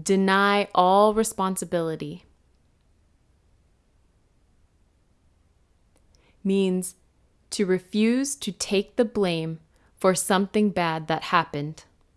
deny all responsibility. Means to refuse to take the blame for something bad that happened.